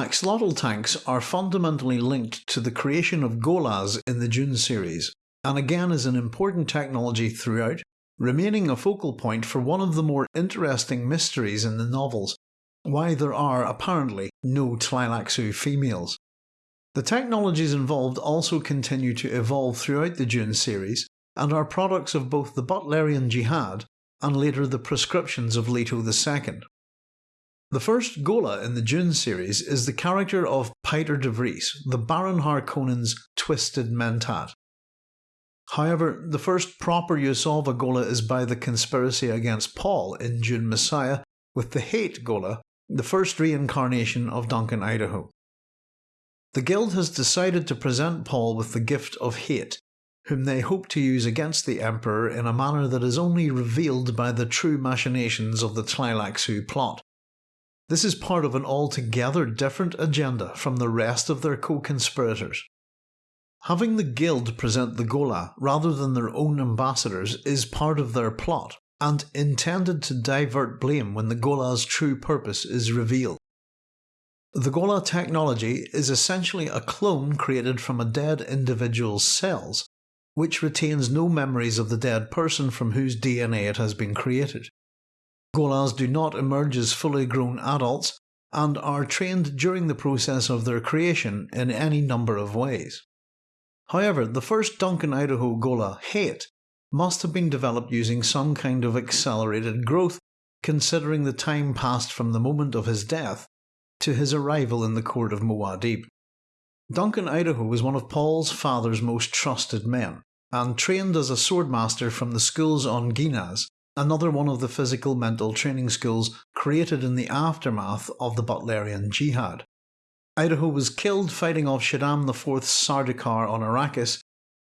Axolotl tanks are fundamentally linked to the creation of Gholas in the Dune series, and again is an important technology throughout, remaining a focal point for one of the more interesting mysteries in the novels, why there are apparently no Tleilaxu females. The technologies involved also continue to evolve throughout the Dune series, and are products of both the Butlerian Jihad and later the prescriptions of Leto II. The first Ghola in the Dune series is the character of Piter de Vries, the Baron Harkonnen's twisted mentat. However, the first proper use of a Ghola is by the conspiracy against Paul in Dune Messiah, with the Hayt Ghola, the first reincarnation of Duncan Idaho. The Guild has decided to present Paul with the gift of Hayt, whom they hope to use against the Emperor in a manner that is only revealed by the true machinations of the Tleilaxu plot. This is part of an altogether different agenda from the rest of their co-conspirators. Having the guild present the Ghola rather than their own ambassadors is part of their plot, and intended to divert blame when the Ghola's true purpose is revealed. The Ghola technology is essentially a clone created from a dead individual's cells, which retains no memories of the dead person from whose DNA it has been created. Gholas do not emerge as fully grown adults and are trained during the process of their creation in any number of ways. However, the first Duncan Idaho Ghola, Hayt, must have been developed using some kind of accelerated growth considering the time passed from the moment of his death to his arrival in the court of Muad'Dib. Duncan Idaho was one of Paul's father's most trusted men, and trained as a swordmaster from the schools on Ginaz another one of the physical mental training schools created in the aftermath of the Butlerian Jihad. Idaho was killed fighting off Shaddam IV's Sardaukar on Arrakis,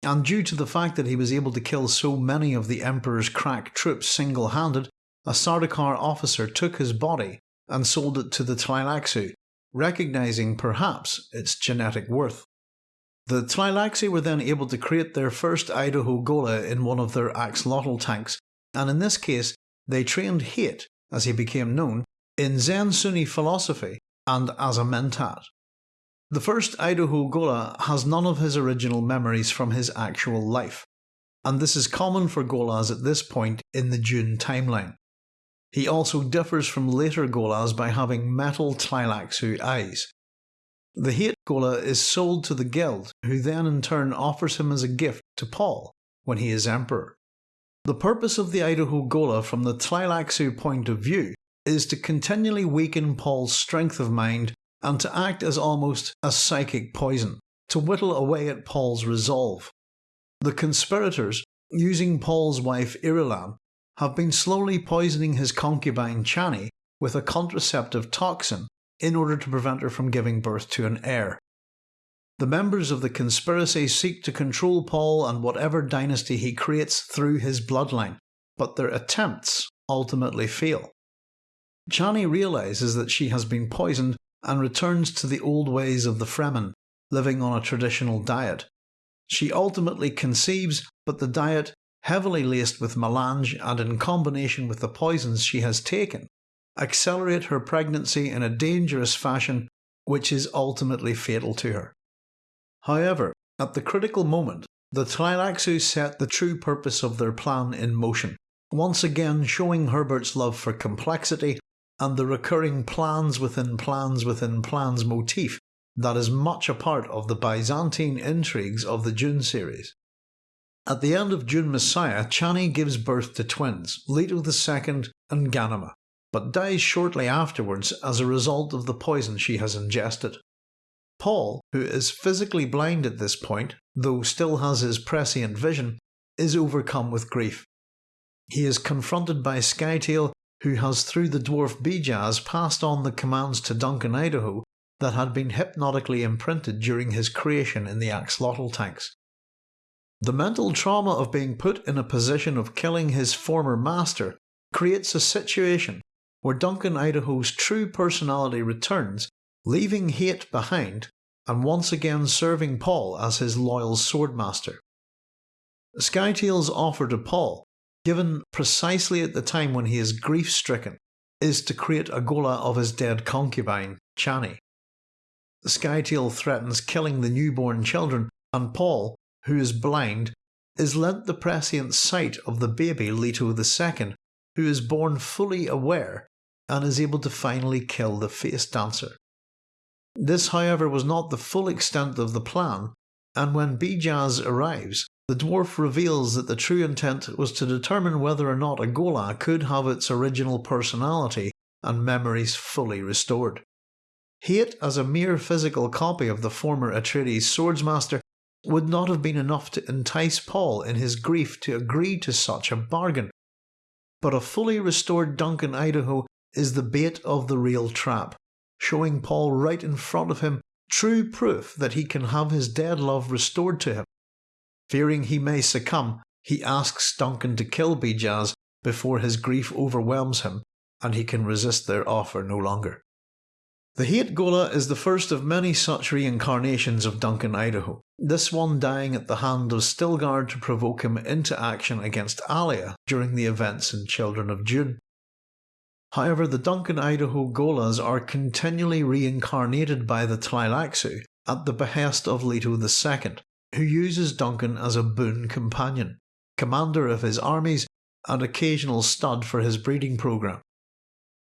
and due to the fact that he was able to kill so many of the Emperor's crack troops single handed, a Sardaukar officer took his body and sold it to the Tleilaxu, recognising perhaps its genetic worth. The Tleilaxu were then able to create their first Idaho Ghola in one of their axolotl tanks and in this case they trained Hayt, as he became known, in Zen Sunni philosophy and as a mentat. The first Idaho Ghola has none of his original memories from his actual life, and this is common for Gholas at this point in the Dune timeline. He also differs from later Gholas by having metal Tleilaxu eyes. The Hayt Ghola is sold to the Guild, who then in turn offers him as a gift to Paul when he is Emperor. The purpose of the Idaho Ghola from the Tleilaxu point of view is to continually weaken Paul's strength of mind and to act as almost a psychic poison, to whittle away at Paul's resolve. The conspirators, using Paul's wife Irulan, have been slowly poisoning his concubine Chani with a contraceptive toxin in order to prevent her from giving birth to an heir. The members of the conspiracy seek to control Paul and whatever dynasty he creates through his bloodline, but their attempts ultimately fail. Chani realises that she has been poisoned and returns to the old ways of the Fremen, living on a traditional diet. She ultimately conceives, but the diet, heavily laced with melange and in combination with the poisons she has taken, accelerate her pregnancy in a dangerous fashion which is ultimately fatal to her. However, at the critical moment, the Tleilaxu set the true purpose of their plan in motion, once again showing Herbert's love for complexity and the recurring plans within plans within plans motif that is much a part of the Byzantine intrigues of the Dune series. At the end of Dune Messiah, Chani gives birth to twins, Leto II and Ghanima, but dies shortly afterwards as a result of the poison she has ingested. Paul, who is physically blind at this point, though still has his prescient vision, is overcome with grief. He is confronted by Scytale, who has through the dwarf Bijaz passed on the commands to Duncan Idaho that had been hypnotically imprinted during his creation in the axolotl tanks. The mental trauma of being put in a position of killing his former master creates a situation where Duncan Idaho's true personality returns leaving Hayt behind and once again serving Paul as his loyal swordmaster. Scytale's offer to Paul, given precisely at the time when he is grief stricken, is to create a ghola of his dead concubine, Chani. Scytale threatens killing the newborn children, and Paul, who is blind, is lent the prescient sight of the baby Leto II, who is born fully aware and is able to finally kill the face dancer. This, however, was not the full extent of the plan, and when Bijaz arrives, the dwarf reveals that the true intent was to determine whether or not a Ghola could have its original personality and memories fully restored. Hayt as a mere physical copy of the former Atreides swordsmaster would not have been enough to entice Paul in his grief to agree to such a bargain. But a fully restored Duncan Idaho is the bait of the real trap, showing Paul right in front of him true proof that he can have his dead love restored to him. Fearing he may succumb, he asks Duncan to kill Bijaz before his grief overwhelms him and he can resist their offer no longer. The Hayt Ghola is the first of many such reincarnations of Duncan Idaho, this one dying at the hand of Stilgar to provoke him into action against Alia during the events in Children of Dune. However, the Duncan Idaho Gholas are continually reincarnated by the Tleilaxu at the behest of Leto II, who uses Duncan as a boon companion, commander of his armies, and occasional stud for his breeding program.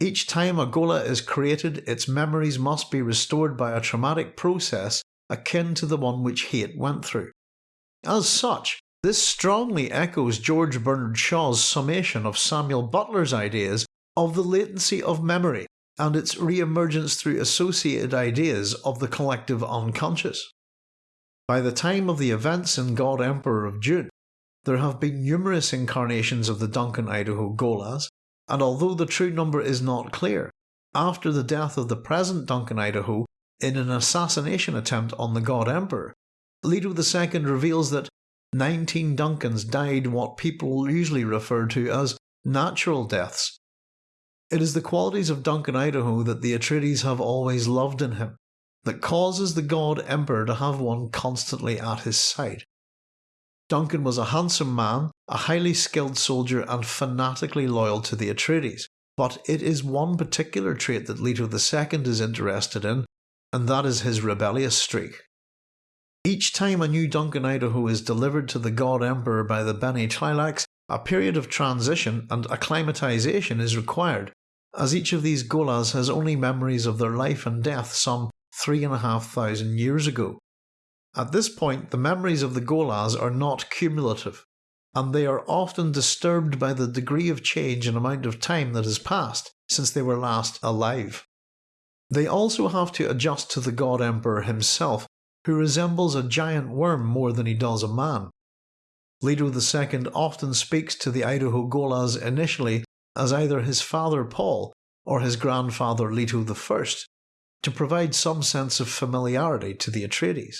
Each time a Ghola is created, its memories must be restored by a traumatic process akin to the one which Hayt went through. As such, this strongly echoes George Bernard Shaw's summation of Samuel Butler's ideas of the latency of memory and its re-emergence through associated ideas of the collective unconscious. By the time of the events in God Emperor of Dune, there have been numerous incarnations of the Duncan Idaho Gholas, and although the true number is not clear, after the death of the present Duncan Idaho in an assassination attempt on the God Emperor, Leto II reveals that 19 Duncans died what people usually refer to as natural deaths it is the qualities of Duncan Idaho that the Atreides have always loved in him, that causes the God Emperor to have one constantly at his side. Duncan was a handsome man, a highly skilled soldier, and fanatically loyal to the Atreides, but it is one particular trait that Leto II is interested in, and that is his rebellious streak. Each time a new Duncan Idaho is delivered to the God Emperor by the Bene Tleilax, a period of transition and acclimatization is required as each of these gholas has only memories of their life and death some three and a half thousand years ago. At this point, the memories of the gholas are not cumulative, and they are often disturbed by the degree of change and amount of time that has passed since they were last alive. They also have to adjust to the God Emperor himself, who resembles a giant worm more than he does a man. Leto II often speaks to the Idaho Gholas initially as either his father Paul or his grandfather Leto I, to provide some sense of familiarity to the Atreides.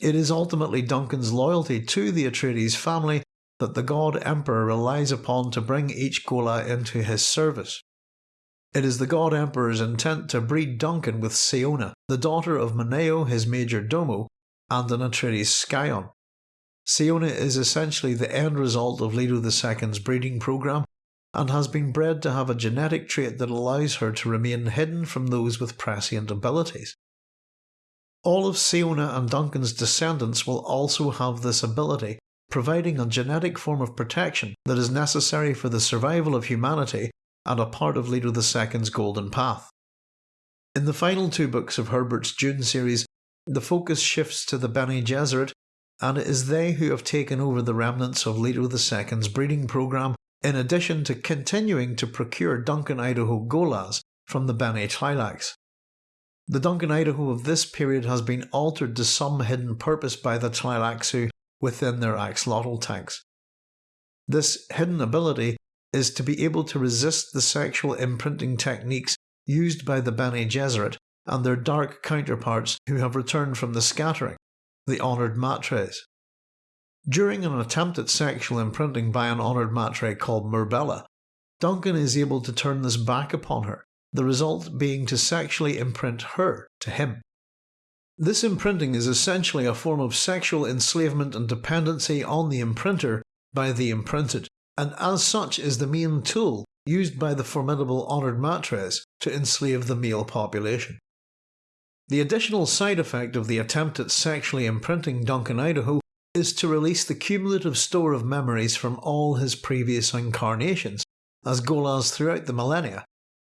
It is ultimately Duncan's loyalty to the Atreides family that the God Emperor relies upon to bring each Ghola into his service. It is the God Emperor's intent to breed Duncan with Siona, the daughter of Moneo, his major domo, and an Atreides scion. Siona is essentially the end result of Leto II's breeding program and has been bred to have a genetic trait that allows her to remain hidden from those with prescient abilities. All of Siona and Duncan's descendants will also have this ability, providing a genetic form of protection that is necessary for the survival of humanity and a part of Leto II's golden path. In the final two books of Herbert's Dune series, the focus shifts to the Bene Gesserit, and it is they who have taken over the remnants of Leto II's breeding program in addition to continuing to procure Duncan Idaho Gholas from the Bene Tleilax. The Duncan Idaho of this period has been altered to some hidden purpose by the Tleilaxu within their axolotl tanks. This hidden ability is to be able to resist the sexual imprinting techniques used by the Bene Gesserit and their dark counterparts who have returned from the scattering, the honoured matres. During an attempt at sexual imprinting by an honoured matre called Murbella, Duncan is able to turn this back upon her, the result being to sexually imprint her to him. This imprinting is essentially a form of sexual enslavement and dependency on the imprinter by the imprinted, and as such is the main tool used by the formidable honoured matres to enslave the male population. The additional side effect of the attempt at sexually imprinting Duncan Idaho is to release the cumulative store of memories from all his previous incarnations as Gholas throughout the millennia,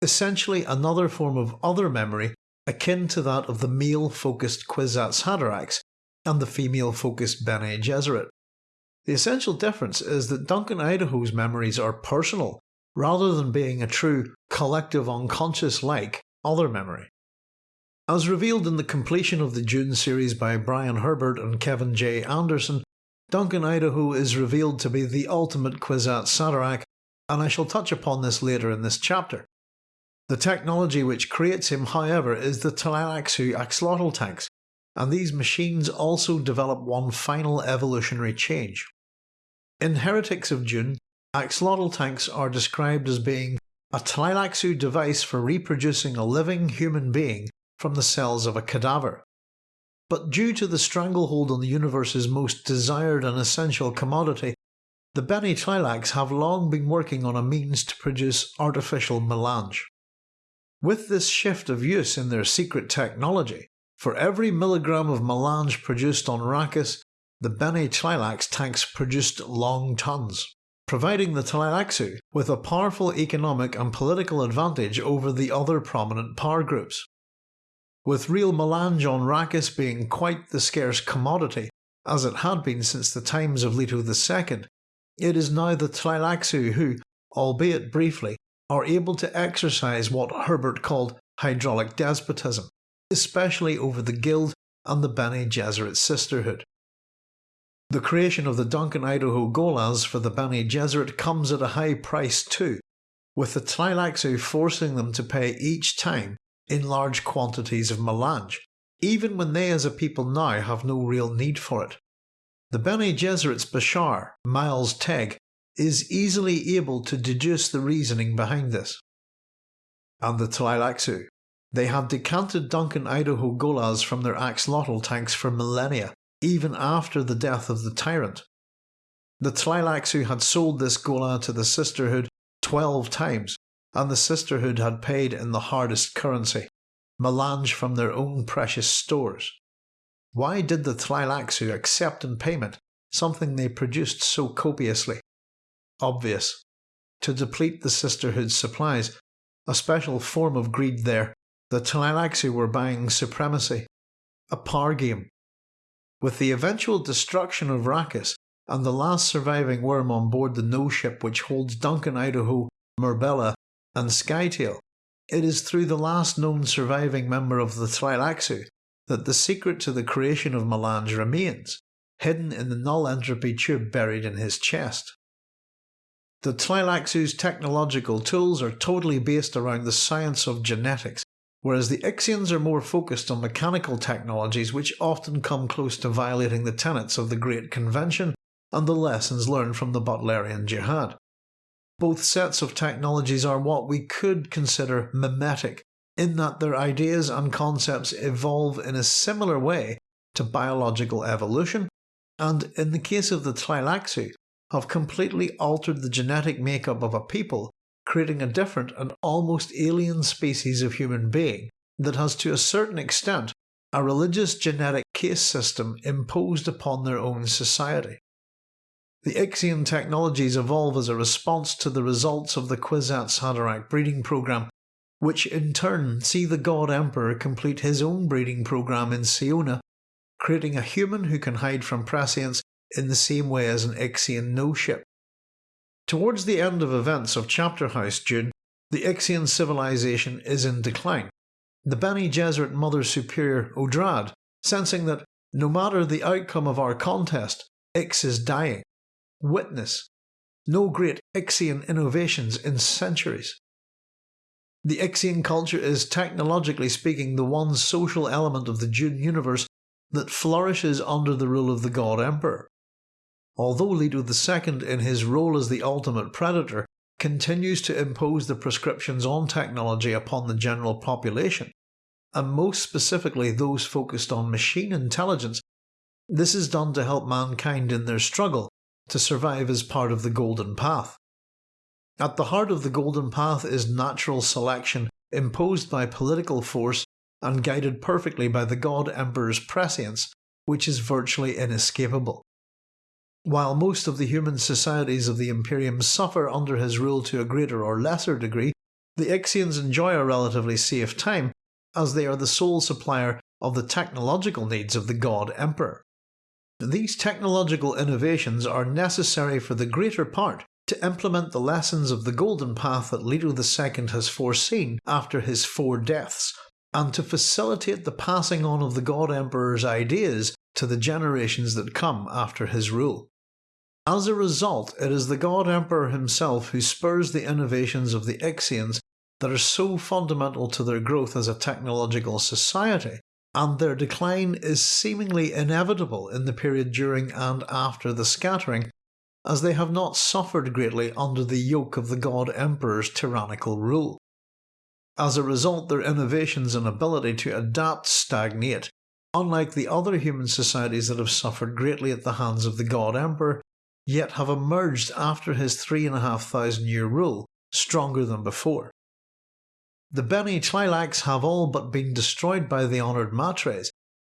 essentially another form of other memory akin to that of the male-focused Kwisatz Haderachs and the female-focused Bene Gesserit. The essential difference is that Duncan Idaho's memories are personal, rather than being a true collective unconscious like other memory. As revealed in the completion of the Dune series by Brian Herbert and Kevin J. Anderson, Duncan Idaho is revealed to be the ultimate Kwisatz Haderach, and I shall touch upon this later in this chapter. The technology which creates him, however, is the axolotl tanks, and these machines also develop one final evolutionary change. In Heretics of Dune, axolotl tanks are described as being a Tleilaxu device for reproducing a living human being from the cells of a cadaver. But due to the stranglehold on the universe's most desired and essential commodity, the Bene Tleilax have long been working on a means to produce artificial melange. With this shift of use in their secret technology, for every milligram of melange produced on Arrakis, the Bene Tleilax tanks produced long tons, providing the Tleilaxu with a powerful economic and political advantage over the other prominent power groups. With real melange on Arrakis being quite the scarce commodity, as it had been since the times of Leto II, it is now the Tleilaxu who, albeit briefly, are able to exercise what Herbert called hydraulic despotism, especially over the Guild and the Bene Gesserit sisterhood. The creation of the Duncan Idaho Gholas for the Bene Gesserit comes at a high price too, with the Tleilaxu forcing them to pay each time in large quantities of melange, even when they as a people now have no real need for it. The Bene Gesserit's Bashar, Miles Teg, is easily able to deduce the reasoning behind this. And the Tleilaxu. They had decanted Duncan Idaho Gholas from their axolotl tanks for millennia, even after the death of the tyrant. The Tleilaxu had sold this Ghola to the Sisterhood 12 times, and the Sisterhood had paid in the hardest currency, melange from their own precious stores. Why did the Tleilaxu accept in payment something they produced so copiously? obvious. To deplete the Sisterhood's supplies, a special form of greed there, the Tleilaxu were buying supremacy. A par game. With the eventual destruction of Arrakis and the last surviving worm on board the no ship which holds Duncan Idaho, Murbella, and Scytale, it is through the last known surviving member of the Tleilaxu that the secret to the creation of Melange remains, hidden in the null entropy tube buried in his chest. The Tleilaxu's technological tools are totally based around the science of genetics, whereas the Ixians are more focused on mechanical technologies which often come close to violating the tenets of the Great Convention and the lessons learned from the Butlerian Jihad. Both sets of technologies are what we could consider mimetic, in that their ideas and concepts evolve in a similar way to biological evolution, and in the case of the Tleilaxu, have completely altered the genetic makeup of a people, creating a different and almost alien species of human being that has to a certain extent a religious genetic caste system imposed upon their own society. The Ixian technologies evolve as a response to the results of the Kwisatz Haderach breeding program, which in turn see the God Emperor complete his own breeding program in Siona, creating a human who can hide from prescience in the same way as an Ixian no-ship. Towards the end of events of Chapter House Dune, the Ixian civilization is in decline. The Bene Gesserit Mother Superior Odrad, sensing that no matter the outcome of our contest, Ix is dying. Witness. No great Ixian innovations in centuries. The Ixian culture is technologically speaking the one social element of the Dune universe that flourishes under the rule of the God Emperor although Leto II, in his role as the ultimate predator, continues to impose the prescriptions on technology upon the general population, and most specifically those focused on machine intelligence, this is done to help mankind in their struggle to survive as part of the Golden Path. At the heart of the Golden Path is natural selection imposed by political force and guided perfectly by the God Emperor's prescience, which is virtually inescapable. While most of the human societies of the Imperium suffer under his rule to a greater or lesser degree, the Ixians enjoy a relatively safe time as they are the sole supplier of the technological needs of the God Emperor. These technological innovations are necessary for the greater part to implement the lessons of the golden path that Leto II has foreseen after his four deaths, and to facilitate the passing on of the God Emperor's ideas to the generations that come after his rule. As a result, it is the God Emperor himself who spurs the innovations of the Ixians that are so fundamental to their growth as a technological society, and their decline is seemingly inevitable in the period during and after the scattering, as they have not suffered greatly under the yoke of the God Emperor's tyrannical rule. As a result, their innovations and ability to adapt stagnate, unlike the other human societies that have suffered greatly at the hands of the God Emperor, yet have emerged after his three and a half thousand year rule stronger than before. The Bene Tleilax have all but been destroyed by the honoured matres,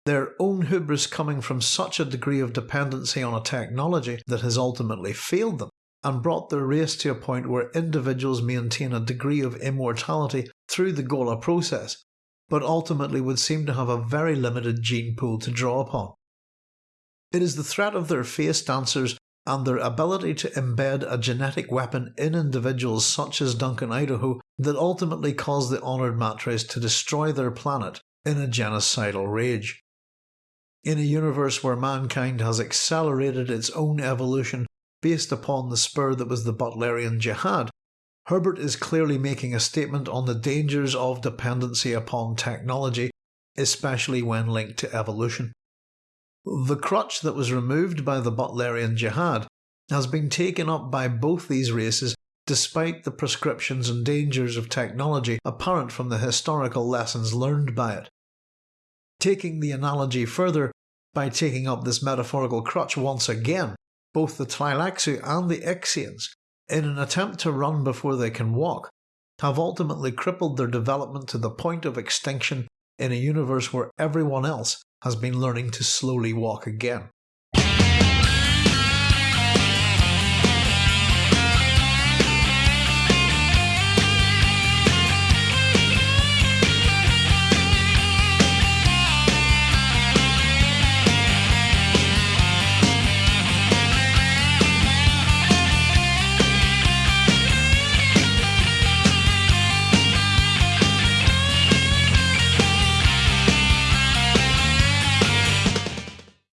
their own hubris coming from such a degree of dependency on a technology that has ultimately failed them, and brought their race to a point where individuals maintain a degree of immortality through the Ghola process, but ultimately would seem to have a very limited gene pool to draw upon. It is the threat of their face dancers and their ability to embed a genetic weapon in individuals such as Duncan Idaho that ultimately caused the Honoured Matres to destroy their planet in a genocidal rage. In a universe where mankind has accelerated its own evolution based upon the spur that was the Butlerian Jihad, Herbert is clearly making a statement on the dangers of dependency upon technology, especially when linked to evolution. The crutch that was removed by the Butlerian Jihad has been taken up by both these races despite the prescriptions and dangers of technology apparent from the historical lessons learned by it. Taking the analogy further, by taking up this metaphorical crutch once again, both the Tleilaxu and the Ixians, in an attempt to run before they can walk, have ultimately crippled their development to the point of extinction in a universe where everyone else has been learning to slowly walk again.